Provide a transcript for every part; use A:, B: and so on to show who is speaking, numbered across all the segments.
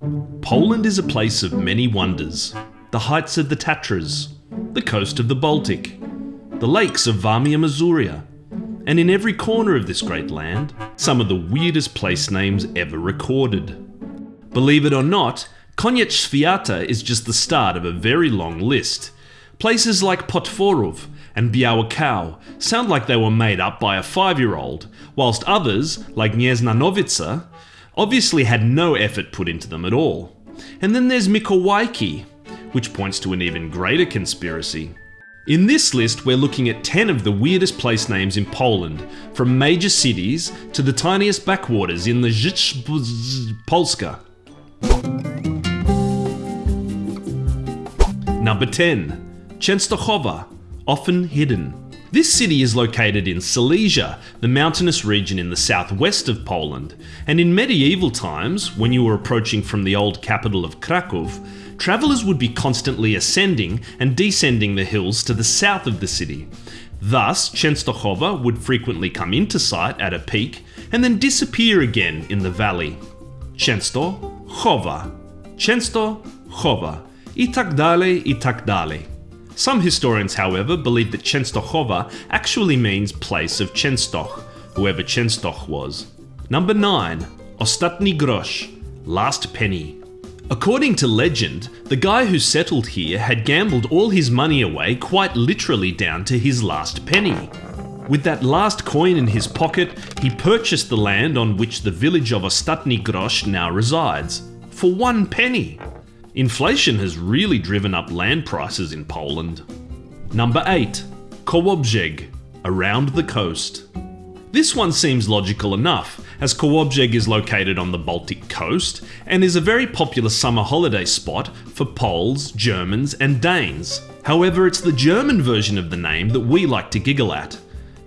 A: Poland is a place of many wonders. The heights of the Tatras, the coast of the Baltic, the lakes of Warmia Mazuria, and in every corner of this great land, some of the weirdest place names ever recorded. Believe it or not, Koniec Świata is just the start of a very long list. Places like Potworów and Biała Kow sound like they were made up by a five-year-old, whilst others, like Gniezna obviously had no effort put into them at all. And then there's Mikołajki, which points to an even greater conspiracy. In this list, we're looking at 10 of the weirdest place names in Poland, from major cities to the tiniest backwaters in the Polska. Number 10. Częstochowa, often hidden. This city is located in Silesia, the mountainous region in the southwest of Poland, and in medieval times, when you were approaching from the old capital of Krakow, travellers would be constantly ascending and descending the hills to the south of the city. Thus, Częstochowa would frequently come into sight at a peak and then disappear again in the valley. Częstochowa, Częstochowa, i tak dalej, i tak dalej. Some historians, however, believe that Częstochowa actually means place of Częstoch, whoever Częstoch was. Number 9. Ostatni grosz, last penny. According to legend, the guy who settled here had gambled all his money away quite literally down to his last penny. With that last coin in his pocket, he purchased the land on which the village of Ostatni Grosz now resides, for one penny. Inflation has really driven up land prices in Poland. Number 8. Kołobrzeg, around the coast. This one seems logical enough, as Kołobrzeg is located on the Baltic coast and is a very popular summer holiday spot for Poles, Germans, and Danes. However, it's the German version of the name that we like to giggle at.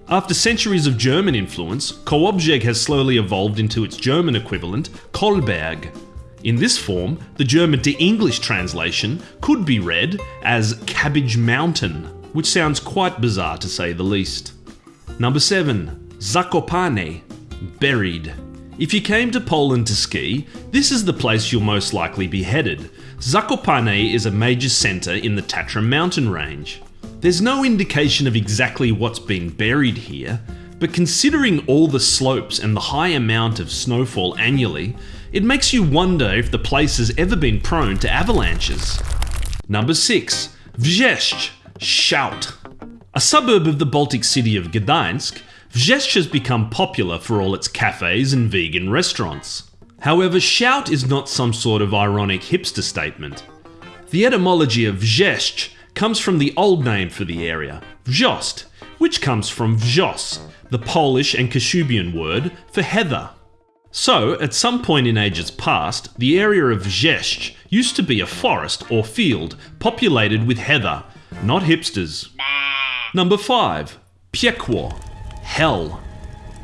A: After centuries of German influence, Kołobrzeg has slowly evolved into its German equivalent, Kolberg. In this form, the German to English translation could be read as Cabbage Mountain, which sounds quite bizarre to say the least. Number 7. Zakopane, buried. If you came to Poland to ski, this is the place you'll most likely be headed. Zakopane is a major centre in the Tatra mountain range. There's no indication of exactly what's been buried here, but considering all the slopes and the high amount of snowfall annually, it makes you wonder if the place has ever been prone to avalanches. Number 6. Wrzeszcz, shout. A suburb of the Baltic city of Gdańsk, Wrzeszcz has become popular for all its cafes and vegan restaurants. However, shout is not some sort of ironic hipster statement. The etymology of Wrzeszcz comes from the old name for the area, Wrzost, which comes from Wrzos, the Polish and Kashubian word for heather. So, at some point in ages past, the area of Wrzeszcz used to be a forest or field populated with heather, not hipsters. Number 5. Piekło hell.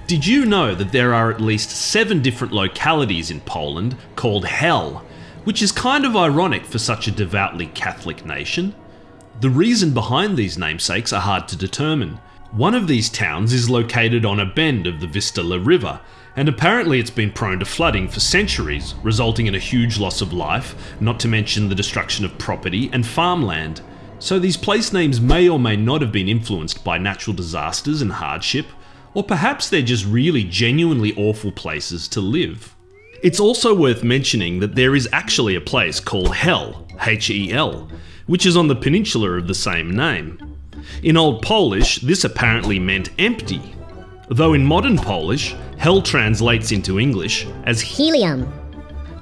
A: Did you know that there are at least seven different localities in Poland called Hell, which is kind of ironic for such a devoutly Catholic nation? The reason behind these namesakes are hard to determine. One of these towns is located on a bend of the Vistula River, and apparently it's been prone to flooding for centuries, resulting in a huge loss of life, not to mention the destruction of property and farmland. So these place names may or may not have been influenced by natural disasters and hardship, or perhaps they're just really genuinely awful places to live. It's also worth mentioning that there is actually a place called Hel, H-E-L, which is on the peninsula of the same name. In Old Polish, this apparently meant empty, though in modern Polish, Hel translates into English as
B: helium.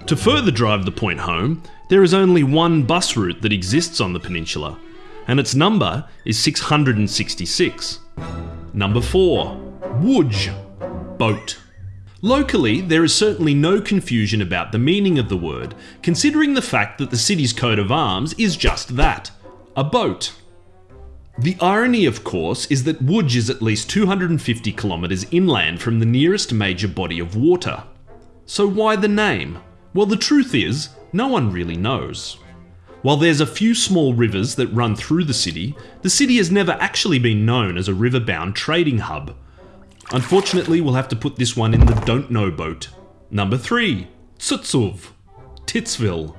A: To further drive the point home, there is only one bus route that exists on the peninsula, and its number is 666. Number 4. Łódź, boat. Locally, there is certainly no confusion about the meaning of the word, considering the fact that the city's coat of arms is just that, a boat. The irony, of course, is that Łódź is at least 250 kilometres inland from the nearest major body of water. So why the name? Well, the truth is, no one really knows. While there's a few small rivers that run through the city, the city has never actually been known as a river-bound trading hub. Unfortunately, we'll have to put this one in the don't know boat. Number 3. Cyców. Titsville.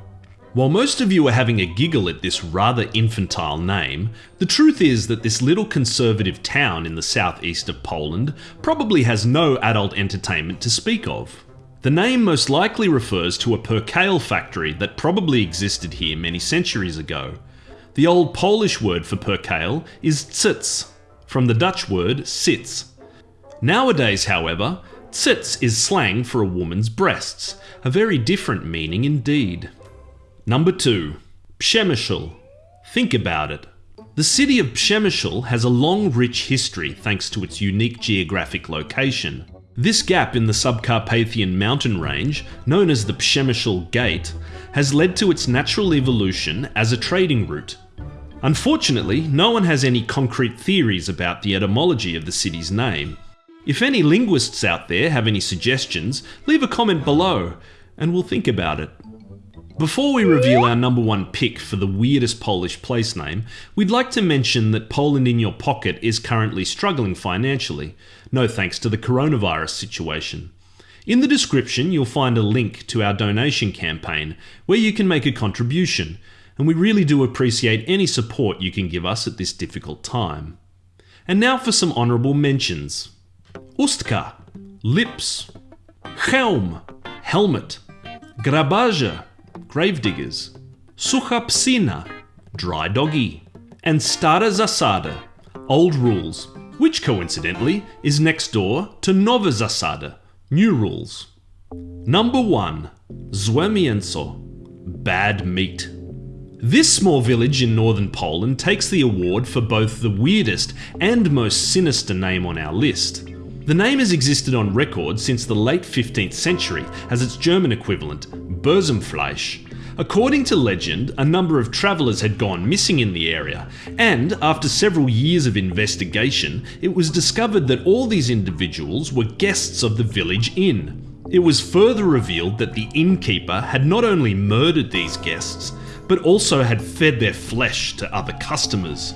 A: While most of you are having a giggle at this rather infantile name, the truth is that this little conservative town in the southeast of Poland probably has no adult entertainment to speak of. The name most likely refers to a percale factory that probably existed here many centuries ago. The old Polish word for percale is tsits, from the Dutch word sits. Nowadays, however, tsits is slang for a woman's breasts, a very different meaning indeed. Number 2. Przemysl. Think about it. The city of Przemysl has a long rich history thanks to its unique geographic location. This gap in the Subcarpathian mountain range, known as the Przemysl Gate, has led to its natural evolution as a trading route. Unfortunately, no one has any concrete theories about the etymology of the city's name. If any linguists out there have any suggestions, leave a comment below, and we'll think about it. Before we reveal our number one pick for the weirdest Polish place name, we'd like to mention that Poland in Your Pocket is currently struggling financially, no thanks to the coronavirus situation. In the description, you'll find a link to our donation campaign where you can make a contribution, and we really do appreciate any support you can give us at this difficult time. And now for some honourable mentions Ustka, Lips, Helm, Helmet, Grabarze, gravediggers, Sucha Psina, dry doggy, and Stara Zasada, old rules, which coincidentally is next door to Nowa Zasada, new rules. Number 1. Złe mięso, bad meat. This small village in northern Poland takes the award for both the weirdest and most sinister name on our list. The name has existed on record since the late 15th century as its German equivalent, Bösenfleisch. According to legend, a number of travellers had gone missing in the area, and after several years of investigation, it was discovered that all these individuals were guests of the village inn. It was further revealed that the innkeeper had not only murdered these guests, but also had fed their flesh to other customers.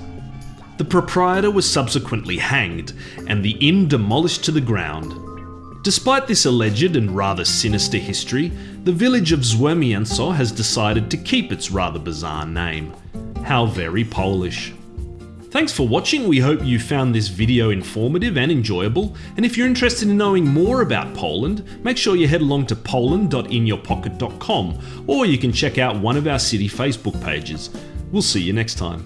A: The proprietor was subsequently hanged, and the inn demolished to the ground. Despite this alleged and rather sinister history, the village of Złe has decided to keep its rather bizarre name. How very Polish. Thanks for watching, we hope you found this video informative and enjoyable, and if you're interested in knowing more about Poland, make sure you head along to poland.inyourpocket.com, or you can check out one of our city Facebook pages. We'll see you next time.